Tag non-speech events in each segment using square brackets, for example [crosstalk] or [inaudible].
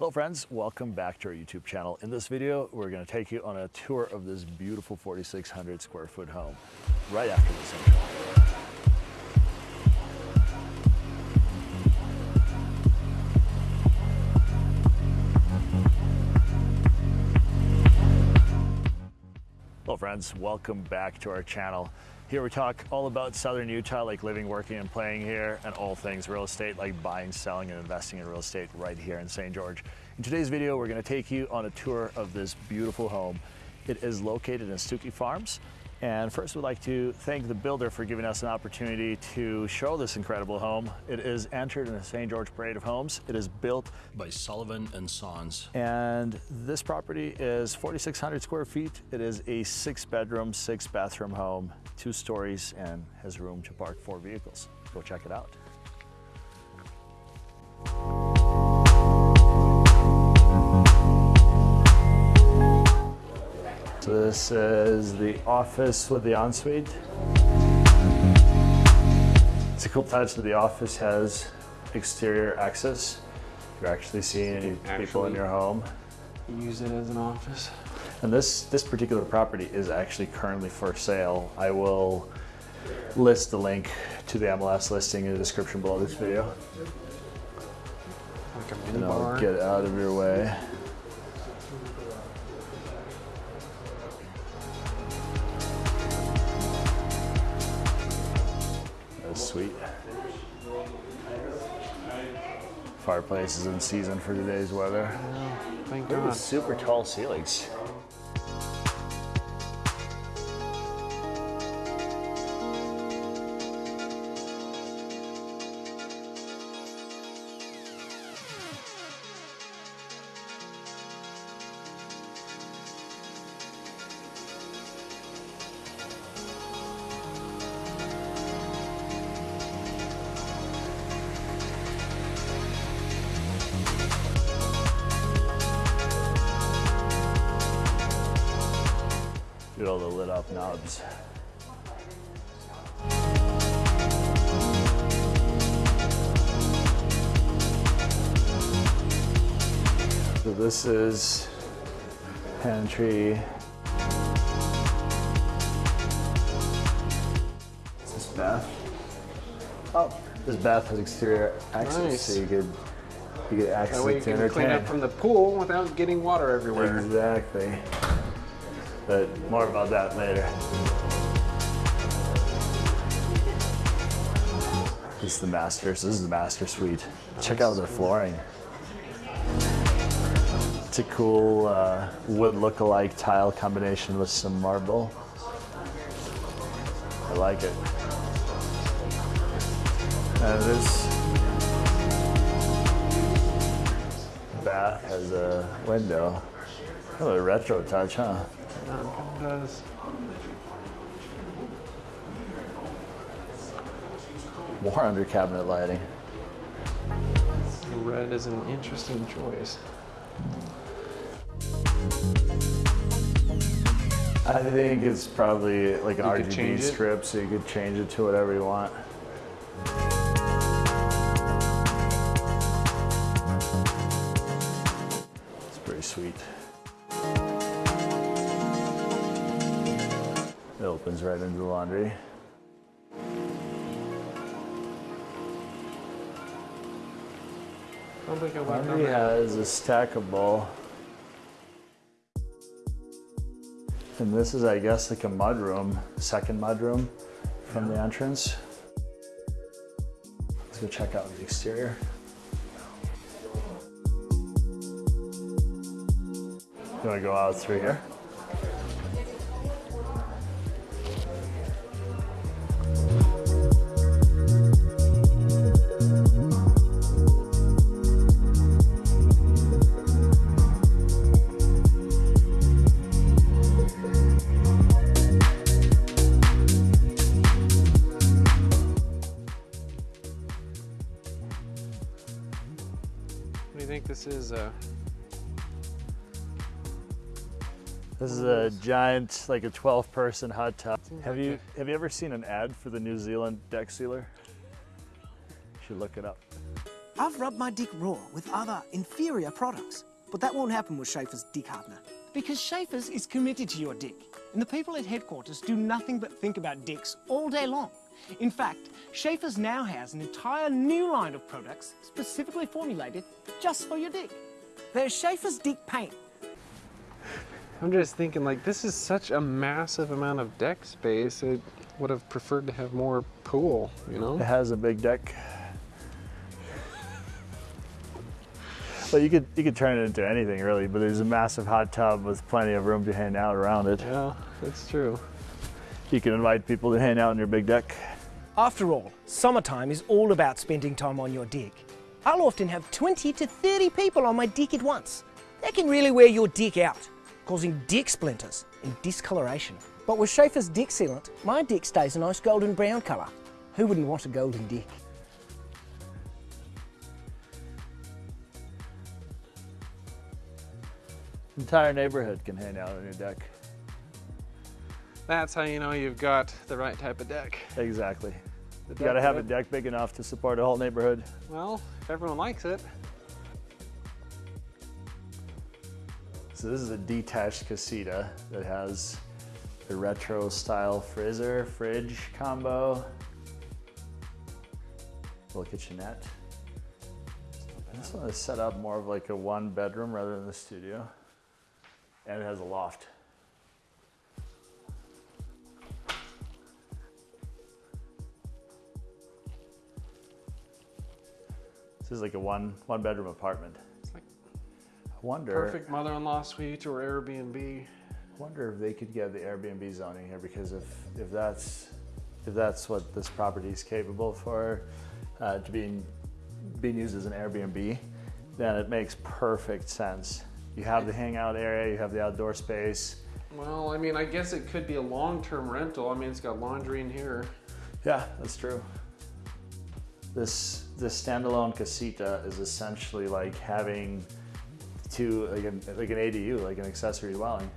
Hello friends, welcome back to our YouTube channel. In this video, we're gonna take you on a tour of this beautiful 4,600 square foot home right after this intro. Hello friends, welcome back to our channel. Here we talk all about Southern Utah, like living, working, and playing here, and all things real estate, like buying, selling, and investing in real estate right here in St. George. In today's video, we're gonna take you on a tour of this beautiful home. It is located in Stuckey Farms, and first, we'd like to thank the builder for giving us an opportunity to show this incredible home. It is entered in the St. George Parade of Homes. It is built by Sullivan and Sons. and this property is 4,600 square feet. It is a six bedroom, six bathroom home, two stories, and has room to park four vehicles. Go check it out. So this is the office with the ensuite. It's a cool touch that the office has exterior access. You're actually seeing people in your home. use it as an office. And this, this particular property is actually currently for sale. I will list the link to the MLS listing in the description below this video. Like And I'll get out of your way. Sweet. Fireplace is in season for today's weather. Oh, thank Ooh, God. super tall ceilings. Look at all the lit up knobs. So this is pantry. Is this bath? Oh, this bath has exterior access, Nice. so you could you could access That way you can clean up from the pool without getting water everywhere. Exactly. But more about that later. This is the master. So this is the master suite. Check out the flooring. It's a cool uh, wood look-alike tile combination with some marble. I like it. And this bath has a window. Oh, a retro touch, huh? Does. More under cabinet lighting. Red is an interesting choice. I think it's probably like an You RGB strip, so you could change it to whatever you want. It's pretty sweet. Opens right into the laundry. Sounds like a Laundry has a stackable. And this is, I guess, like a mudroom, second mudroom from the entrance. Let's go check out the exterior. You wanna go out through here? Think this is? Uh, This is a giant, like a 12 person hot tub. Seems Have like you, have you ever seen an ad for the New Zealand deck sealer? You should look it up. I've rubbed my dick raw with other inferior products, but that won't happen with Schaefer's Dick Hardener. Because Schaefer's is committed to your dick, and the people at headquarters do nothing but think about dicks all day long. In fact, Schaefer's now has an entire new line of products specifically formulated just for your dick. There's Schaefer's Dick Paint, I'm just thinking, like, this is such a massive amount of deck space. I would have preferred to have more pool, you know? It has a big deck. But you could you could turn it into anything really, but there's a massive hot tub with plenty of room to hang out around it. Yeah, that's true. You can invite people to hang out on your big deck. After all, summertime is all about spending time on your deck. I'll often have 20 to 30 people on my deck at once. That can really wear your deck out, causing deck splinters and discoloration. But with Schaefer's deck Sealant, my deck stays a nice golden brown colour. Who wouldn't want a golden deck? Entire neighborhood can hang out on your deck. That's how you know you've got the right type of deck. Exactly. The You gotta have a deck big enough to support a whole neighborhood. Well, if everyone likes it. So this is a detached casita that has a retro style freezer, fridge combo, little kitchenette. This one is set up more of like a one bedroom rather than the studio. And it has a loft. This is like a one one bedroom apartment. It's like I wonder perfect mother-in-law suite or Airbnb. wonder if they could get the Airbnb zoning here because if if that's if that's what this property is capable for uh, to being being used as an Airbnb, then it makes perfect sense. You have the hangout area, you have the outdoor space. Well, I mean, I guess it could be a long-term rental. I mean, it's got laundry in here. Yeah, that's true. This this standalone casita is essentially like having two like an like an ADU, like an accessory dwelling,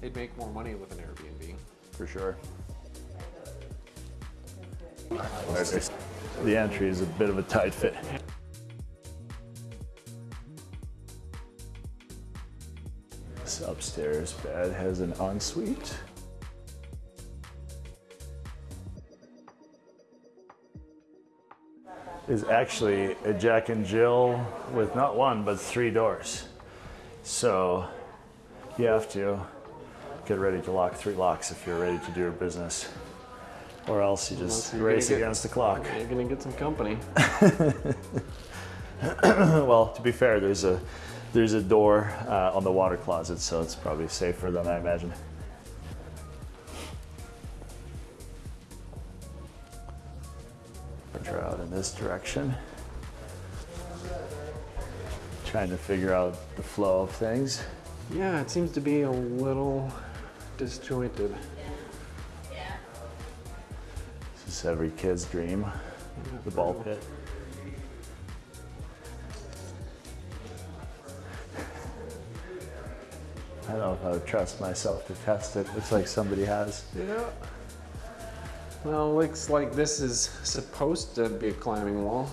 They'd make more money with an Airbnb. for sure. The entry is a bit of a tight fit. This upstairs bed has an ensuite. Is actually a Jack and Jill with not one but three doors. So you have to get ready to lock three locks if you're ready to do your business. Or else you just race get- against the clock. You're gonna get some company. [laughs] well, to be fair, there's a there's a door uh, on the water closet, so it's probably safer than I imagine. Venture out in this direction. Trying to figure out the flow of things. Yeah, it seems to be a little disjointed. This is every kid's dream, the ball pit. I don't know if I would trust myself to test it. Looks like somebody has. Yeah. Well, looks like this is supposed to be a climbing wall.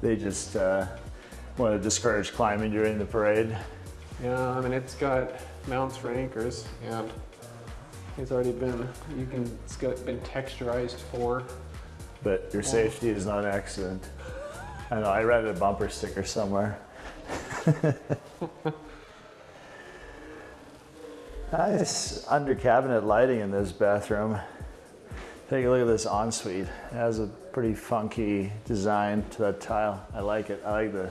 They just uh, want to discourage climbing during the parade. Yeah, I mean, it's got mounts for anchors, and it's already been, you can, it's got, been texturized for. But your safety is not an accident. I know, I read a bumper sticker somewhere. [laughs] nice under cabinet lighting in this bathroom. Take a look at this ensuite. It has a pretty funky design to that tile. I like it. I like the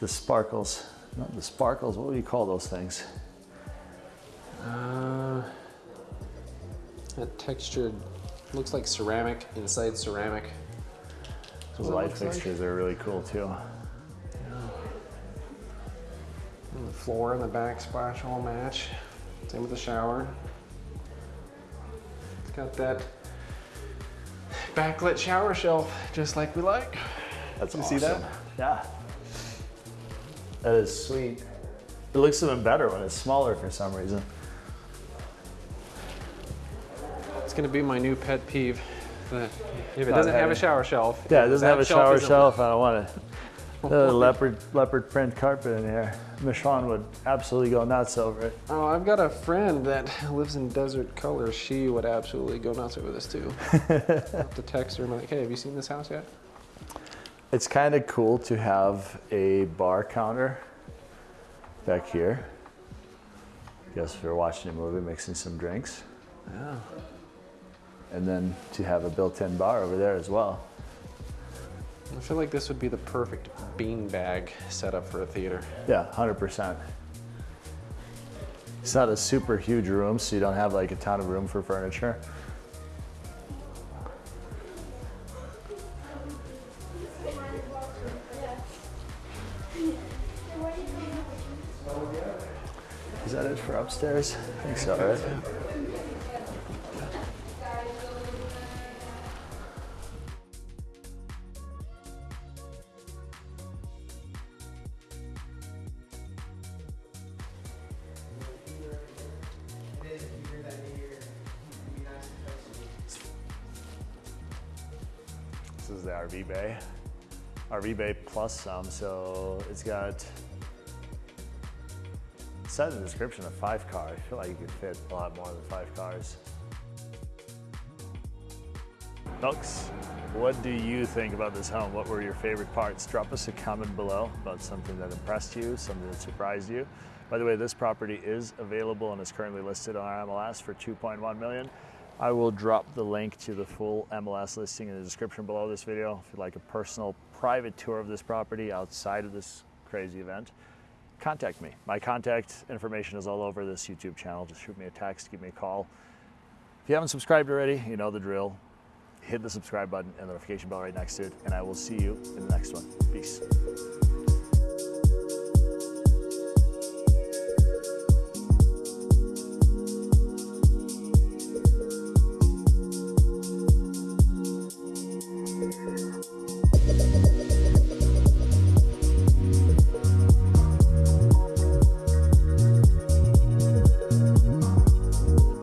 the sparkles. Not the sparkles, what do you call those things? Uh, that textured, looks like ceramic, inside ceramic. Those light looks like? fixtures are really cool too. And the floor and the backsplash all match. Same with the shower. It's got that backlit shower shelf, just like we like. That's You awesome. see that? Yeah. That is sweet. It looks even better when it's smaller for some reason. It's gonna be my new pet peeve. If it Not doesn't have a shower shelf. Yeah, it doesn't have a shower shelf. I don't want it. [laughs] Leopard leopard print carpet in here. Michonne would absolutely go nuts over it. Oh, I've got a friend that [laughs] lives in desert colors. She would absolutely go nuts over this too. [laughs] I'll have to text her and be like, hey, have you seen this house yet? It's kind of cool to have a bar counter back here. Guess if you're watching a movie, mixing some drinks. Yeah. And then to have a built-in bar over there as well. I feel like this would be the perfect beanbag setup for a theater. Yeah, 100%. It's not a super huge room, so you don't have like a ton of room for furniture. Is that it for upstairs? I think so, right? Is the RV bay. RV bay plus some, so it's got it says in the description a five car. I feel like you could fit a lot more than five cars. Folks, what do you think about this home? What were your favorite parts? Drop us a comment below about something that impressed you, something that surprised you. By the way, this property is available and is currently listed on our MLS for 2.1 million. I will drop the link to the full MLS listing in the description below this video. If you'd like a personal private tour of this property outside of this crazy event, contact me. My contact information is all over this YouTube channel. Just shoot me a text, give me a call. If you haven't subscribed already, you know the drill. Hit the subscribe button and the notification bell right next to it, and I will see you in the next one.